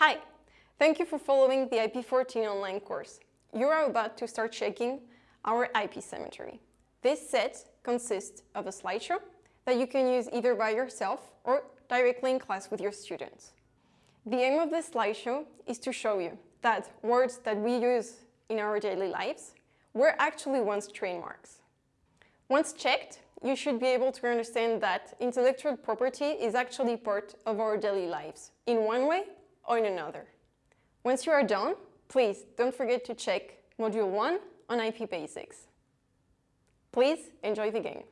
Hi! Thank you for following the IP14 online course. You are about to start checking our IP cemetery. This set consists of a slideshow that you can use either by yourself or directly in class with your students. The aim of this slideshow is to show you that words that we use in our daily lives were actually once trademarks. Once checked, you should be able to understand that intellectual property is actually part of our daily lives, in one way or in another. Once you are done, please don't forget to check Module 1 on IP Basics. Please enjoy the game.